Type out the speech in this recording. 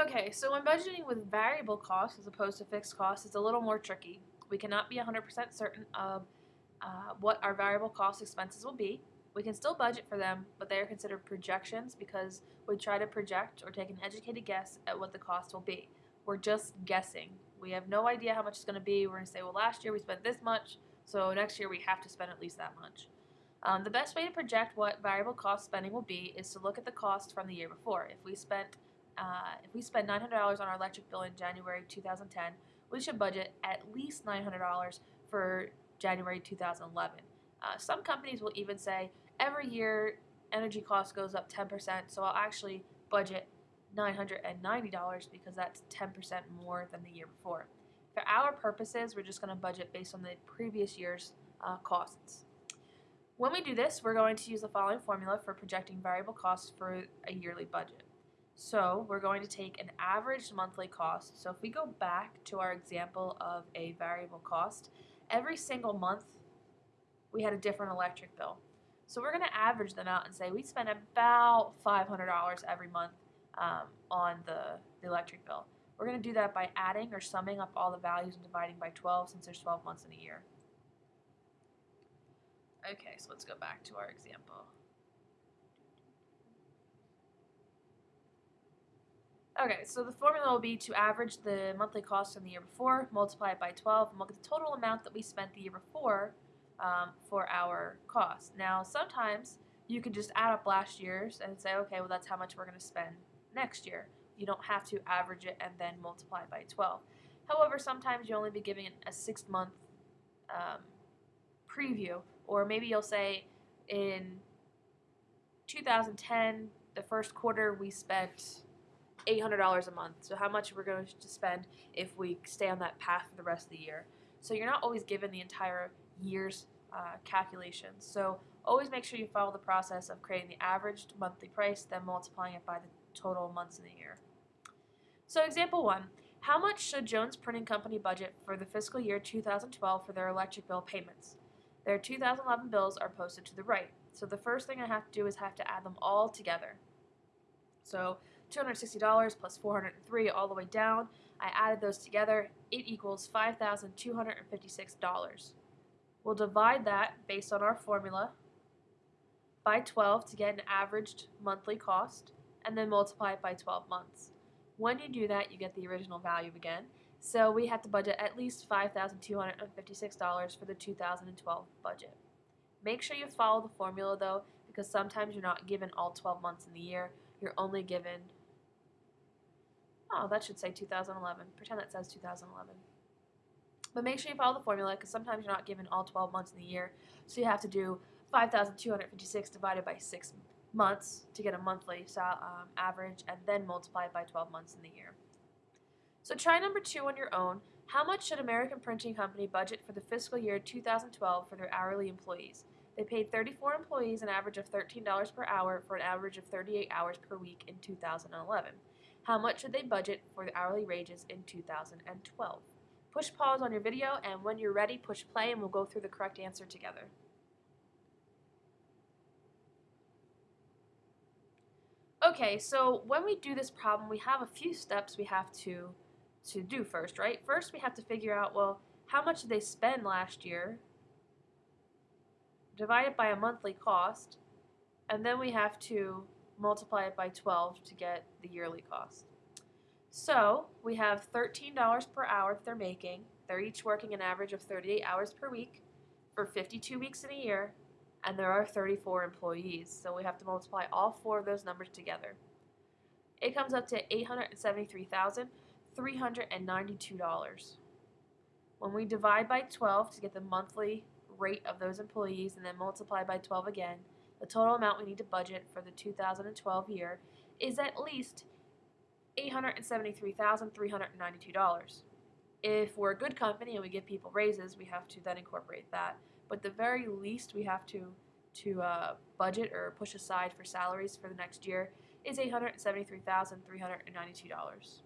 Okay, so when budgeting with variable costs as opposed to fixed costs, it's a little more tricky. We cannot be 100% certain of uh, what our variable cost expenses will be. We can still budget for them, but they are considered projections because we try to project or take an educated guess at what the cost will be. We're just guessing. We have no idea how much it's going to be. We're going to say, well, last year we spent this much, so next year we have to spend at least that much. Um, the best way to project what variable cost spending will be is to look at the cost from the year before. If we spent uh, if we spend $900 on our electric bill in January 2010, we should budget at least $900 for January 2011. Uh, some companies will even say every year energy cost goes up 10%, so I'll actually budget $990 because that's 10% more than the year before. For our purposes, we're just going to budget based on the previous year's uh, costs. When we do this, we're going to use the following formula for projecting variable costs for a yearly budget. So we're going to take an average monthly cost. So if we go back to our example of a variable cost, every single month we had a different electric bill. So we're going to average them out and say we spend about $500 every month um, on the, the electric bill. We're going to do that by adding or summing up all the values and dividing by 12 since there's 12 months in a year. Okay, so let's go back to our example. Okay, so the formula will be to average the monthly cost from the year before, multiply it by 12, and look at the total amount that we spent the year before um, for our cost. Now, sometimes you can just add up last year's and say, okay, well, that's how much we're going to spend next year. You don't have to average it and then multiply by 12. However, sometimes you'll only be giving a six-month um, preview, or maybe you'll say in 2010, the first quarter, we spent $800 a month. So how much we're going to spend if we stay on that path for the rest of the year. So you're not always given the entire year's uh, calculations. So always make sure you follow the process of creating the averaged monthly price, then multiplying it by the total months in the year. So example one, how much should Jones Printing Company budget for the fiscal year 2012 for their electric bill payments? Their 2011 bills are posted to the right. So the first thing I have to do is have to add them all together. So $260 plus 403 all the way down. I added those together. It equals $5,256. We'll divide that based on our formula by 12 to get an averaged monthly cost and then multiply it by 12 months. When you do that, you get the original value again. So we have to budget at least $5,256 for the 2012 budget. Make sure you follow the formula though because sometimes you're not given all 12 months in the year. You're only given Oh, that should say 2011. Pretend that says 2011. But make sure you follow the formula because sometimes you're not given all 12 months in the year. So you have to do 5,256 divided by 6 months to get a monthly um, average and then multiply it by 12 months in the year. So try number two on your own. How much should American Printing Company budget for the fiscal year 2012 for their hourly employees? They paid 34 employees an average of $13 per hour for an average of 38 hours per week in 2011. How much should they budget for the hourly wages in 2012? Push pause on your video and when you're ready, push play and we'll go through the correct answer together. Okay, so when we do this problem, we have a few steps we have to, to do first, right? First, we have to figure out, well, how much did they spend last year? Divide it by a monthly cost, and then we have to multiply it by 12 to get the yearly cost. So we have $13 per hour that they're making. They're each working an average of 38 hours per week for 52 weeks in a year, and there are 34 employees. So we have to multiply all four of those numbers together. It comes up to $873,392. When we divide by 12 to get the monthly rate of those employees and then multiply by 12 again, the total amount we need to budget for the 2012 year is at least $873,392. If we're a good company and we give people raises, we have to then incorporate that. But the very least we have to to uh, budget or push aside for salaries for the next year is $873,392.